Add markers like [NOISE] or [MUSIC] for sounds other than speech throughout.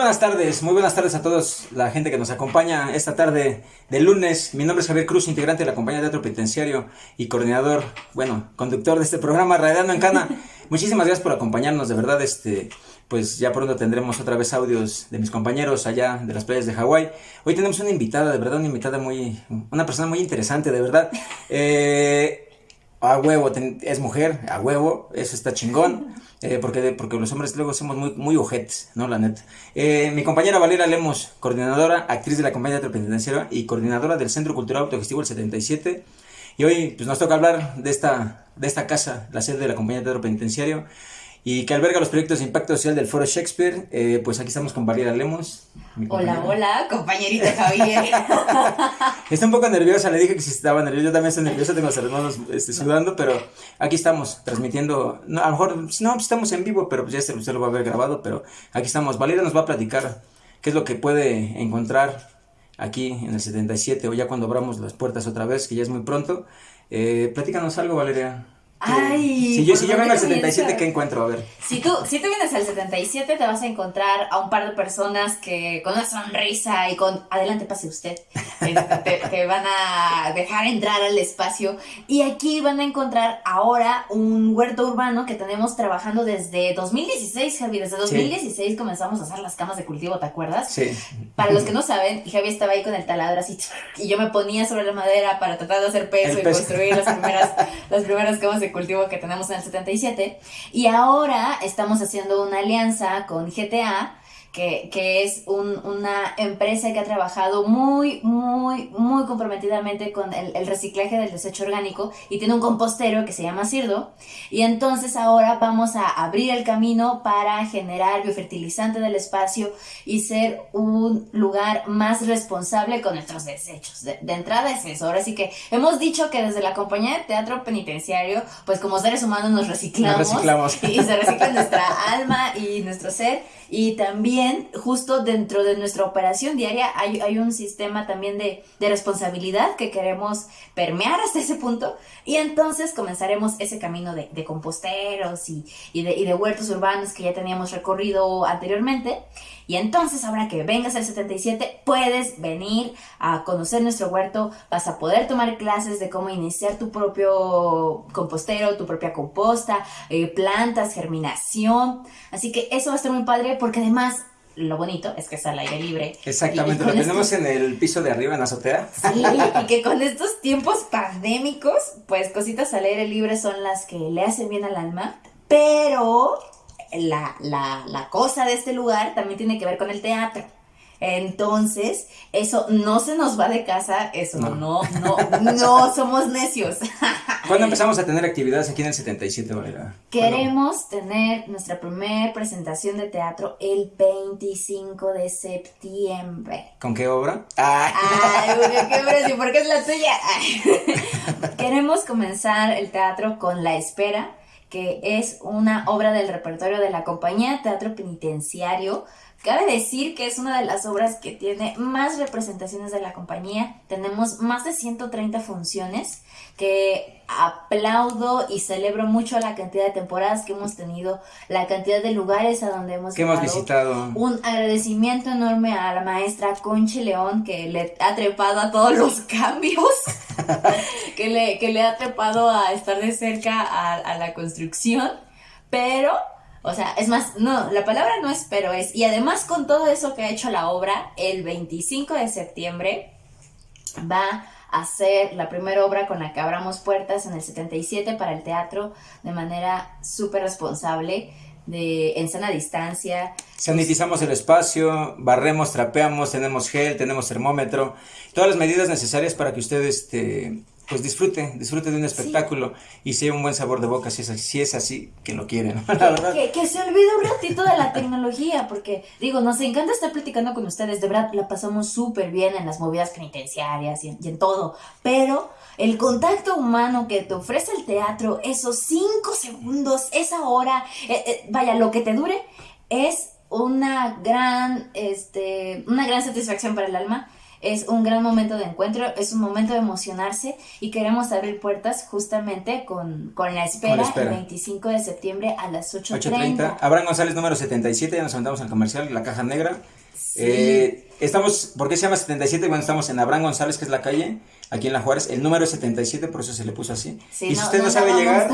buenas tardes, muy buenas tardes a todos la gente que nos acompaña esta tarde de lunes. Mi nombre es Javier Cruz, integrante de la compañía de teatro penitenciario y coordinador, bueno, conductor de este programa Radiando en Cana. Muchísimas gracias por acompañarnos, de verdad, este, pues ya pronto tendremos otra vez audios de mis compañeros allá de las playas de Hawái. Hoy tenemos una invitada, de verdad, una invitada muy, una persona muy interesante, de verdad. Eh, a huevo, es mujer, a huevo, eso está chingón, [LAUGHS] eh, porque, porque los hombres luego somos muy, muy ojetes, ¿no? La neta. Eh, mi compañera Valeria Lemos, coordinadora, actriz de la compañía de penitenciaria y coordinadora del Centro Cultural Autogestivo el 77. Y hoy pues, nos toca hablar de esta, de esta casa, la sede de la compañía de teatro penitenciario y que alberga los proyectos de impacto social del Foro Shakespeare. Eh, pues aquí estamos con Valeria Lemos. Hola, hola, compañerita Javier. [LAUGHS] Está un poco nerviosa, le dije que si estaba nerviosa, yo también estoy nerviosa, tengo los hermanos este, sudando, pero aquí estamos transmitiendo, no, a lo mejor, no, estamos en vivo, pero pues ya usted lo va a ver grabado, pero aquí estamos. Valeria nos va a platicar qué es lo que puede encontrar aquí en el 77 o ya cuando abramos las puertas otra vez, que ya es muy pronto. Eh, platícanos algo, Valeria. Ay, si yo, si yo vengo al 77, ¿qué encuentro? A ver. Si tú, si tú vienes al 77, te vas a encontrar a un par de personas que con una sonrisa y con adelante pase usted, este, te, van a dejar entrar al espacio. Y aquí van a encontrar ahora un huerto urbano que tenemos trabajando desde 2016, Javi. Desde 2016 comenzamos a hacer las camas de cultivo, ¿te acuerdas? Sí. Para los que no saben, Javi estaba ahí con el taladro así, y yo me ponía sobre la madera para tratar de hacer peso y construir las primeras, las primeras camas de cultivo que tenemos en el 77. Y ahora estamos haciendo una alianza con GTA que, es una empresa que ha trabajado muy, muy, muy comprometidamente con el, reciclaje del desecho orgánico y tiene un compostero que se llama Cirdo. Y entonces ahora vamos a abrir el camino para generar biofertilizante del espacio y ser un lugar más responsable con nuestros desechos. De, entrada es eso. Ahora sí que hemos dicho que desde la compañía de teatro penitenciario, pues como seres humanos nos reciclamos, nos reciclamos. [LAUGHS] y se recicla nuestra alma y nuestro ser. Y también justo dentro de nuestra operación diaria hay, hay un sistema también de, de, responsabilidad que queremos permear hasta ese punto y entonces comenzaremos ese camino de, de composteros y, y, de, y de huertos urbanos que ya teníamos recorrido anteriormente. Y entonces, ahora que vengas al 77, puedes venir a conocer nuestro huerto, vas a poder tomar clases de cómo iniciar tu propio compostero, tu propia composta, eh, plantas, germinación. Así que eso va a estar muy padre porque además lo bonito es que es al aire libre. Exactamente, lo tenemos en el piso de arriba, en la azotea. Sí, y que con estos tiempos pandémicos, pues cositas al aire libre son las que le hacen bien al alma, pero la, la, la cosa de este lugar también tiene que ver con el teatro. Entonces, eso no se nos va de casa, eso no, no, no, somos necios. [LAUGHS] ¿Cuándo empezamos a tener actividades aquí en el 77, Valera? Queremos tener nuestra primera presentación de teatro el 25 de septiembre. ¿Con qué obra? Ay, qué obra, sí, porque es la tuya. [LAUGHS] [LAUGHS] Queremos comenzar el teatro con La Espera, que es una obra del repertorio de la compañía Teatro Penitenciario Cabe decir que es una de las obras que tiene más representaciones de la compañía. Tenemos más de 130 funciones que aplaudo y celebro mucho la cantidad de temporadas que hemos tenido, la cantidad de lugares a donde hemos, que hemos visitado. Un agradecimiento enorme a la maestra Conchi León que le ha trepado a todos los cambios, [LAUGHS] que, le, que le ha trepado a estar de cerca a, a la construcción, pero o sea, es más, no, la palabra no es pero es. Y además con todo eso que ha hecho la obra, el 25 de septiembre va a ser la primera obra con la que abramos puertas en el 77 para el teatro de manera súper responsable, de, en sana distancia. Sanitizamos el espacio, barremos, trapeamos, tenemos gel, tenemos termómetro, todas las medidas necesarias para que ustedes este, pues disfrute, disfrute de un espectáculo y sea un buen sabor de boca si es, si es así que lo quieren, [LAUGHS] Que, se olvide un ratito de la tecnología, porque digo, nos encanta estar platicando con ustedes, de verdad la pasamos súper bien en las movidas penitenciarias y en, todo, pero el contacto humano que te ofrece el teatro, esos cinco segundos, esa hora, eh, eh, vaya, lo que te dure, es una gran, este, una gran satisfacción para el alma es un gran momento de encuentro, es un momento de emocionarse y queremos abrir puertas justamente con, con, la, espera, el 25 de septiembre a las 8.30. Abraham González número 77, ya nos mandamos al comercial, la caja negra. Eh, estamos, ¿por qué se llama 77? Bueno, estamos en Abraham González, que es la calle, aquí en La Juárez. El número es 77, por eso se le puso así. y si usted no, sabe llegar.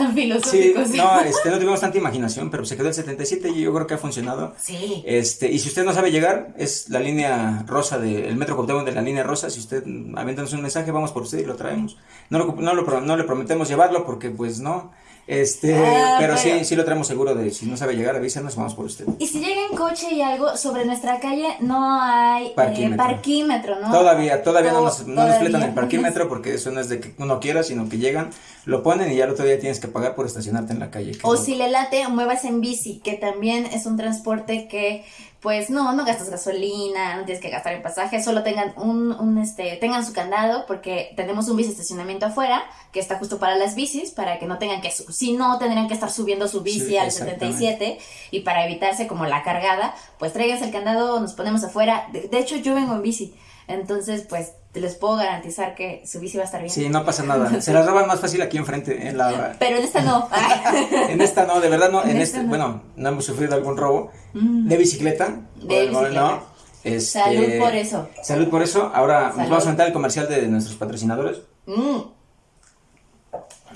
sí, no, este, no tuvimos tanta imaginación, pero se quedó el 77 y yo creo que ha funcionado. Sí. Este, y si usted no sabe llegar, es la línea rosa del metro Cuauhtémoc de la línea rosa. Si usted aviéntanos un mensaje, vamos por usted y lo traemos. No, lo, no, lo, no le prometemos llevarlo porque, pues, no. Este, ah, pero, sí, sí lo traemos seguro de si no sabe llegar, avísanos, vamos por usted. Y si llega en coche y algo, sobre nuestra calle no hay eh, parquímetro, ¿no? Todavía, todavía no nos, no nos el parquímetro [LAUGHS] porque eso no es de que uno quiera, sino que llegan, lo ponen y ya el otro día tienes que pagar por estacionarte en la calle. O si le late, muevas en bici, que también es un transporte que pues no, no gastas gasolina, no tienes que gastar en pasaje, solo tengan un, un, este, tengan su candado porque tenemos un estacionamiento afuera que está justo para las bicis, para que no tengan que, si no, tendrían que estar subiendo su bici al 77 y para evitarse como la cargada, pues traigas el candado, nos ponemos afuera, de, de hecho yo vengo en bici, entonces pues les puedo garantizar que su bici va a estar bien. Sí, no pasa nada. [LAUGHS] Se la roban más fácil aquí enfrente. En la... Pero en esta no. [LAUGHS] en esta no, de verdad no. En, este, bueno, no hemos sufrido algún robo. Mm. De bicicleta. De bicicleta. Este, salud por eso. Salud por eso. Ahora nos vamos a entrar el comercial de nuestros patrocinadores. Mm.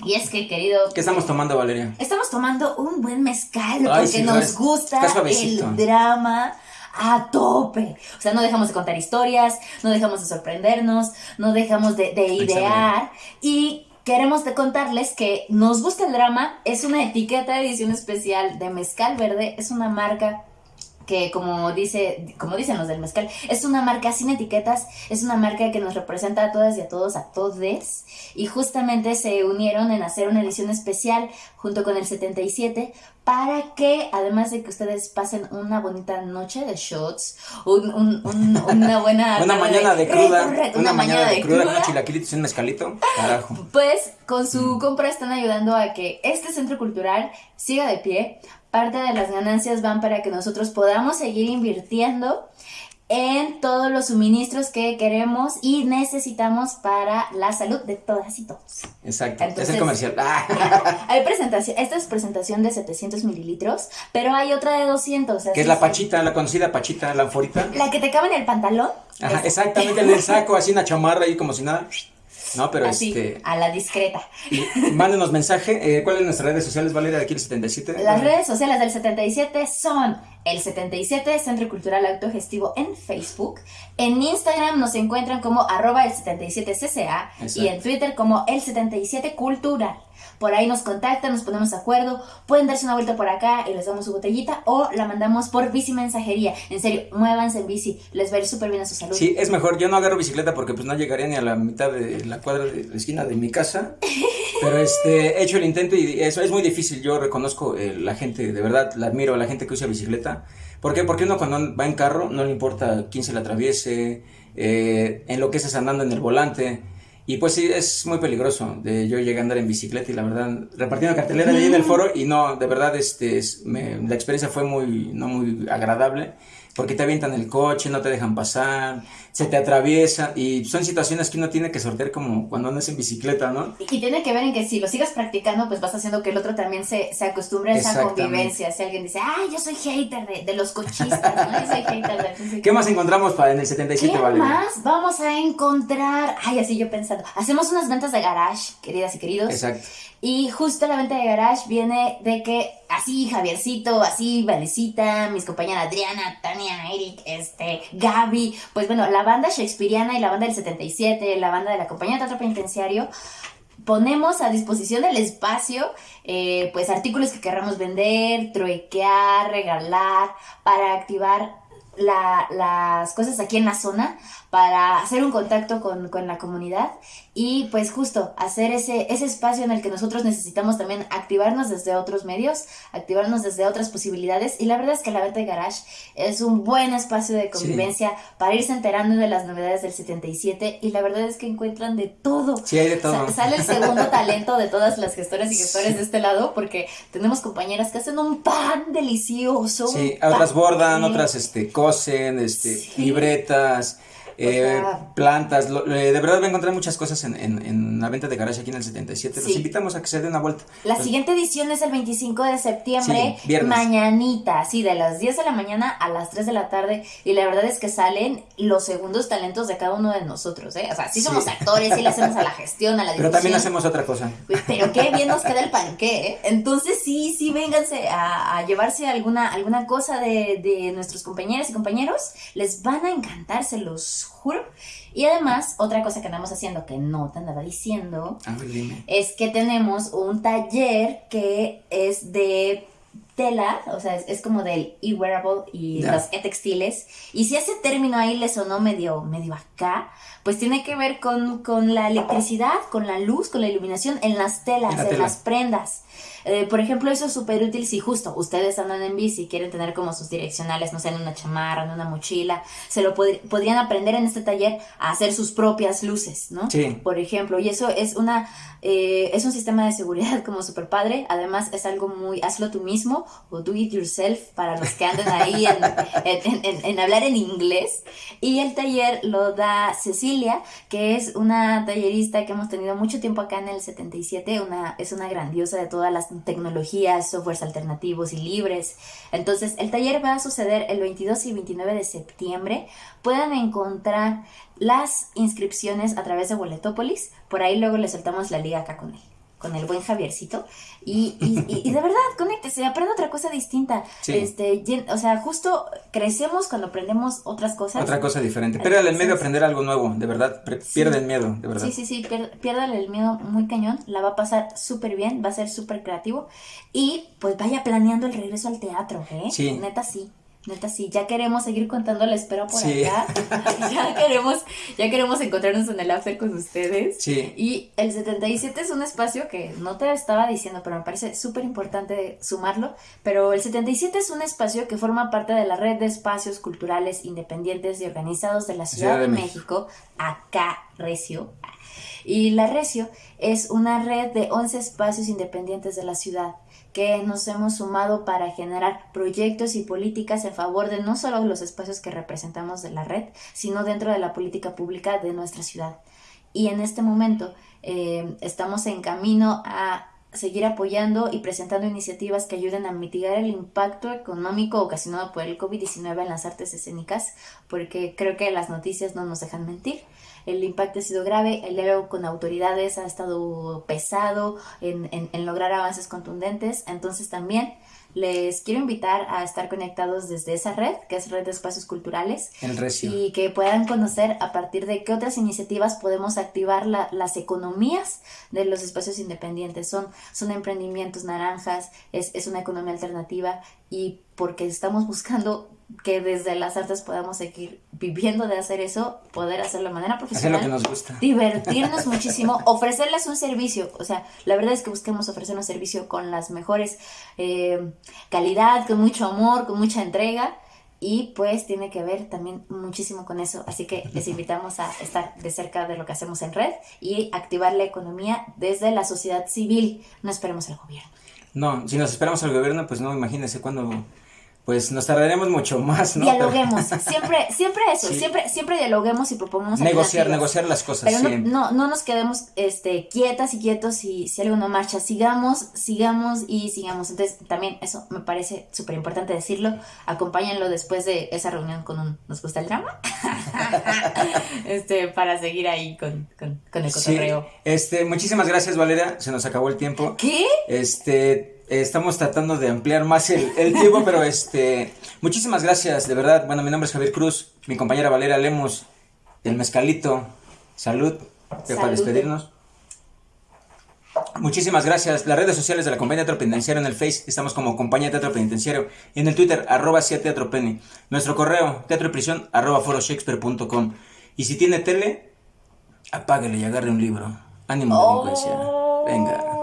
Y es que, querido. ¿Qué estamos tomando, Valeria? Estamos tomando un buen mezcal porque nos gusta el drama a tope. O sea, no dejamos de contar historias, no dejamos de sorprendernos, no dejamos de, idear. Y queremos de contarles que nos gusta el drama, es una etiqueta de edición especial de Mezcal Verde, es una marca que como dice, como dicen los del mezcal, es una marca sin etiquetas, es una marca que nos representa a todas y a todos, a todes, y justamente se unieron en hacer una edición especial junto con el 77 para que, además de que ustedes pasen una bonita noche de shots, una buena... [LAUGHS] una mañana de, cruda, una, mañana, de, cruda, con chilaquilitos y un mezcalito, carajo. Pues con su compra están ayudando a que este centro cultural siga de pie, parte de las ganancias van para que nosotros podamos seguir invirtiendo en todos los suministros que queremos y necesitamos para la salud de todas y todos. Exacto, es el comercial. [LAUGHS] hay presentación, esta es presentación de 700 mililitros, pero hay otra de 200. Que es la pachita, la conocida pachita, la anforita. La que te cabe en el pantalón. Ajá, exactamente, en el saco, así una chamarra ahí como si nada. No, pero Así, este. A la discreta. Mándenos mensaje. Eh, ¿Cuáles son nuestras redes sociales, Valeria, de aquí el 77? Las redes sociales del 77 son el 77 Centro Cultural Autogestivo en Facebook. En Instagram nos encuentran como arroba el 77cca y en Twitter como el 77 Cultural. Por ahí nos contactan, nos ponemos de acuerdo. Pueden darse una vuelta por acá y les damos su botellita o la mandamos por bici mensajería. En serio, muévanse en bici, les va a ir súper bien a su salud. Sí, es mejor. Yo no agarro bicicleta porque pues no llegaría ni a la mitad de la cuadra de la esquina de mi casa. Pero este, he hecho el intento y eso es muy difícil. Yo reconozco eh, la gente, de verdad, la admiro la gente que usa bicicleta. ¿Por qué? Porque uno cuando va en carro no le importa quién se la atraviese, eh, en lo que estás andando en el volante. Y pues sí, es muy peligroso. De, yo llegué a andar en bicicleta y la verdad, repartiendo cartelera ahí en el foro y no, de verdad, este, la experiencia fue muy, no muy agradable porque te avientan el coche, no te dejan pasar, se te atraviesan y son situaciones que uno tiene que sortear como cuando andas en bicicleta, ¿no? Y, tiene que ver en que si lo sigas practicando, pues vas haciendo que el otro también se, se acostumbre a esa convivencia. Si alguien dice, ay, yo soy hater de, de los cochistas, ¿no? Yo soy hater de... ¿Qué más encontramos para en el 77, ¿Qué más vamos a encontrar? Ay, así yo pensando. Hacemos unas ventas de garage, queridas y queridos. Exacto. Y justo la venta de garage viene de que así Javiercito, así Valecita, mis compañeras Adriana, Tania, Eric, este, Gaby, pues bueno, la banda shakespeariana y la banda del 77, la banda de la compañía de teatro penitenciario, ponemos a disposición del espacio eh, pues artículos que querramos vender, truequear, regalar, para activar las cosas aquí en la zona para hacer un contacto con, con, la comunidad y pues justo hacer ese, ese espacio en el que nosotros necesitamos también activarnos desde otros medios, activarnos desde otras posibilidades y la verdad es que la venta de garage es un buen espacio de convivencia para irse enterando de las novedades del 77 y la verdad es que encuentran de todo. Sí, hay de todo. sale el segundo [LAUGHS] talento de todas las gestoras y gestores de este lado porque tenemos compañeras que hacen un pan delicioso. Sí, otras bordan, otras este, cosen, este, libretas eh, plantas, de verdad voy a encontrar muchas cosas en, en, la venta de garage aquí en el 77. Los invitamos a que se den una vuelta. La siguiente edición es el 25 de septiembre, mañanita, sí, de las 10 de la mañana a las 3 de la tarde. Y la verdad es que salen los segundos talentos de cada uno de nosotros, ¿eh? O sea, sí somos actores, sí le hacemos a la gestión, a la Pero también hacemos otra cosa. Pero qué bien nos queda el panque, ¿eh? Entonces sí, sí, vénganse a, llevarse alguna, alguna cosa de, de nuestros compañeros y compañeros. Les van a encantar, se los juro. Y además, otra cosa que andamos haciendo que no te andaba diciendo es que tenemos un taller que es de tela, o sea, es, como del e-wearable y los e-textiles. Y si ese término ahí le sonó medio, medio acá, pues tiene que ver con, con la electricidad, con la luz, con la iluminación en las telas, en las prendas. Eh, por ejemplo, eso es súper útil si justo ustedes andan en bici y quieren tener como sus direccionales, no sé, en una chamarra, en una mochila, se lo podrían aprender en este taller a hacer sus propias luces, ¿no? Sí. Por ejemplo, y eso es una, eh, es un sistema de seguridad [LAUGHS] como súper padre, además es algo muy, hazlo tú mismo o do it yourself para los que andan ahí en, hablar en inglés. Y el taller lo da Cecilia, que es una tallerista que hemos tenido mucho tiempo acá en el 77, una, es una grandiosa de todas las tecnologías, softwares alternativos y libres. Entonces, el taller va a suceder el 22 y 29 de septiembre. Pueden encontrar las inscripciones a través de Boletópolis. Por ahí luego les soltamos la liga acá con él con el buen Javiercito. Y, y, y, de verdad, conéctese, aprende otra cosa distinta. Este, o sea, justo crecemos cuando aprendemos otras cosas. Otra cosa diferente. Piérdale el miedo a aprender algo nuevo, de verdad. Pierde el miedo, de verdad. Sí, sí, sí, piérdale el miedo muy cañón. La va a pasar súper bien, va a ser súper creativo. Y pues vaya planeando el regreso al teatro, ¿eh? Sí. Neta, sí. Neta, sí, ya queremos seguir contando la espera por acá. [LAUGHS] ya queremos, ya queremos encontrarnos en el after con ustedes. Sí. Y el 77 es un espacio que no te estaba diciendo, pero me parece súper importante sumarlo. Pero el 77 es un espacio que forma parte de la red de espacios culturales independientes y organizados de la Ciudad, de, México, acá Recio. Y la Recio es una red de 11 espacios independientes de la ciudad que nos hemos sumado para generar proyectos y políticas en favor de no solo los espacios que representamos de la red, sino dentro de la política pública de nuestra ciudad. Y en este momento eh, estamos en camino a seguir apoyando y presentando iniciativas que ayuden a mitigar el impacto económico ocasionado por el COVID-19 en las artes escénicas, porque creo que las noticias no nos dejan mentir el impacto ha sido grave, el diálogo con autoridades ha estado pesado en, en, lograr avances contundentes, entonces también les quiero invitar a estar conectados desde esa red, que es Red de Espacios Culturales. El Recio. Y que puedan conocer a partir de qué otras iniciativas podemos activar las economías de los espacios independientes. Son, son emprendimientos naranjas, es, es una economía alternativa y porque estamos buscando que desde las artes podamos seguir viviendo de hacer eso, poder hacerlo de manera profesional. Hacer lo que nos gusta. Divertirnos [LAUGHS] muchísimo, ofrecerles un servicio. O sea, la verdad es que busquemos ofrecer un servicio con las mejores eh, calidad, con mucho amor, con mucha entrega. Y pues tiene que ver también muchísimo con eso. Así que les [LAUGHS] invitamos a estar de cerca de lo que hacemos en red y activar la economía desde la sociedad civil. No esperemos al gobierno. No, si nos esperamos al gobierno, pues no, imagínense cuando pues nos tardaremos mucho más, ¿no? Dialoguemos, [LAUGHS] siempre, siempre eso, siempre, siempre dialoguemos y propongamos negociar, negociar las cosas. Pero no, no, nos quedemos este quietas y quietos y si algo no marcha, sigamos, sigamos y sigamos. Entonces, también eso me parece súper importante decirlo. Acompáñenlo después de esa reunión con un ¿Nos gusta el drama? [LAUGHS] este, para seguir ahí con, con, con el cotorreo. este, muchísimas gracias, Valeria. Se nos acabó el tiempo. ¿Qué? Este estamos tratando de ampliar más el, tiempo, pero este, muchísimas gracias, de verdad. Bueno, mi nombre es Javier Cruz, mi compañera Valeria Lemos, del Mezcalito. Salud, para despedirnos. Muchísimas gracias. Las redes sociales de la Compañía Teatro Penitenciario en el Face estamos como Compañía Teatro Penitenciario y en el Twitter arroba Teatro Penny. Nuestro correo teatro y prisión arroba foroshakespeare.com. Y si tiene tele, apáguele y agarre un libro. Ánimo, delincuencia. Venga.